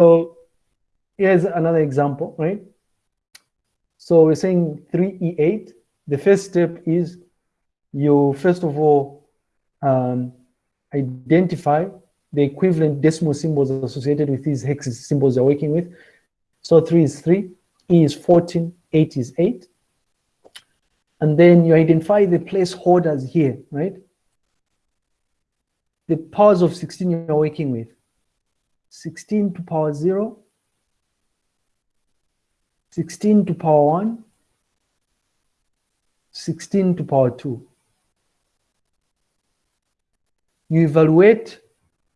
So here's another example, right? So we're saying 3E8. The first step is you, first of all, um, identify the equivalent decimal symbols associated with these hex symbols you're working with. So 3 is 3, E is 14, 8 is 8. And then you identify the placeholders here, right? The powers of 16 you're working with. 16 to power 0, 16 to power 1, 16 to power 2. You evaluate,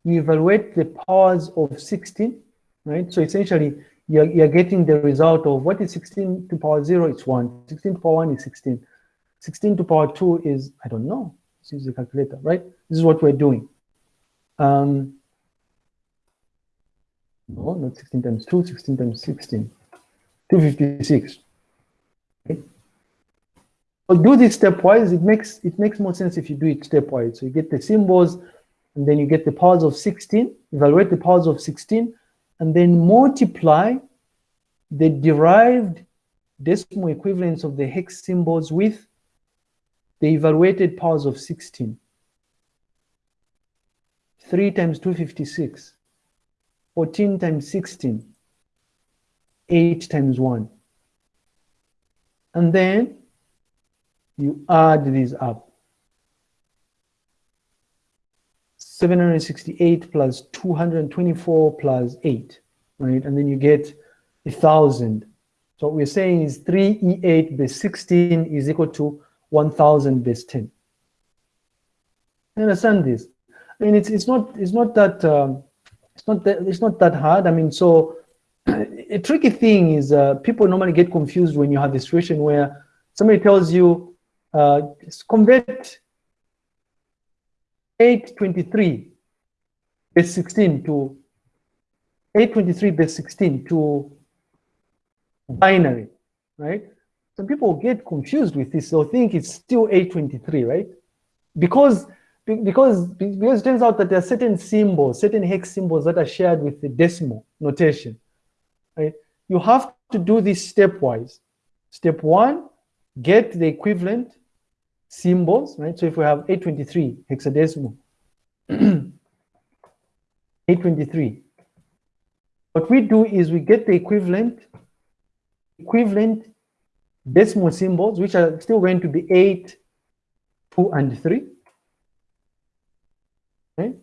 you evaluate the powers of 16, right? So essentially, you're, you're getting the result of what is 16 to power 0, it's 1. 16 to power 1 is 16. 16 to power 2 is, I don't know, let's use the calculator, right? This is what we're doing. Um, no, not 16 times 2, 16 times 16. 256. Okay. So do this stepwise. It makes it makes more sense if you do it stepwise. So you get the symbols, and then you get the powers of 16, evaluate the powers of 16, and then multiply the derived decimal equivalents of the hex symbols with the evaluated powers of 16. 3 times 256, 14 times 16, 8 times 1. And then you add these up. 768 plus 224 plus 8, right? And then you get a 1,000. So what we're saying is 3E8 base 16 is equal to 1,000 base 10. You understand this? I mean, it's it's not it's not that um, it's not that it's not that hard. I mean, so a tricky thing is uh, people normally get confused when you have a situation where somebody tells you, uh, convert 823 base 16 to 823 base 16 to binary, right? Some people get confused with this. They'll think it's still 823, right? Because because because it turns out that there are certain symbols, certain hex symbols that are shared with the decimal notation right? You have to do this stepwise. Step one, get the equivalent symbols, right? So if we have 823 hexadecimal, 823, what we do is we get the equivalent equivalent decimal symbols, which are still going to be 8, 2, and 3. Okay?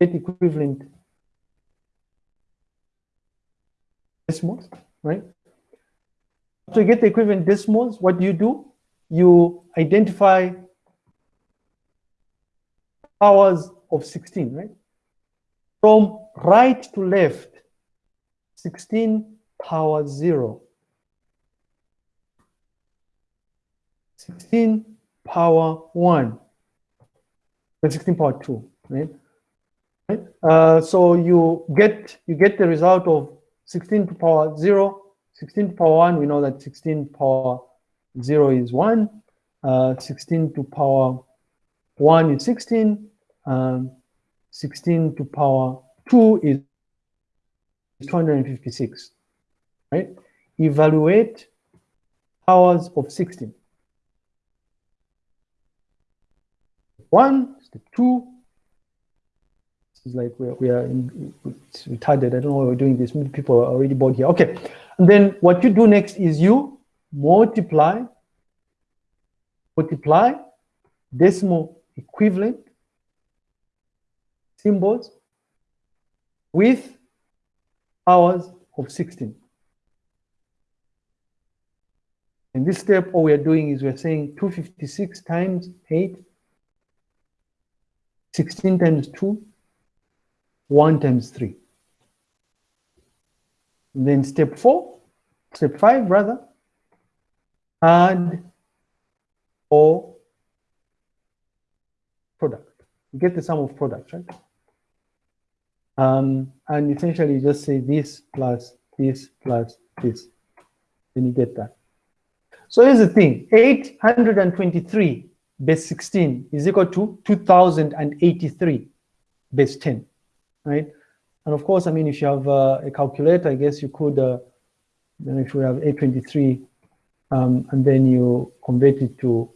Get equivalent decimals, right? You get the equivalent decimals, what do you do? You identify powers of 16, right? From right to left, 16 power 0. 16 power 1. And 16 power 2, right? right? Uh, so you get you get the result of 16 to power 0, 16 to power 1, we know that 16 to power 0 is 1, uh, 16 to power 1 is 16, um, 16 to power 2 is 256, right? Evaluate powers of 16. One, step two, it's like we are, we are in, it's retarded. I don't know why we're doing this. Many people are already bored here. Okay. And then what you do next is you multiply, multiply decimal equivalent symbols with powers of 16. In this step, all we are doing is we're saying 256 times 8, 16 times 2, 1 times 3. And then step 4, step 5 rather, add or product. You get the sum of products, right? Um, and essentially you just say this plus this plus this. Then you get that. So here's the thing, 823 base 16 is equal to 2083 base 10 right? And of course, I mean, if you have uh, a calculator, I guess you could, uh, know, if you have 823, um, and then you convert it to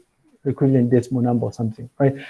equivalent decimal number or something, right?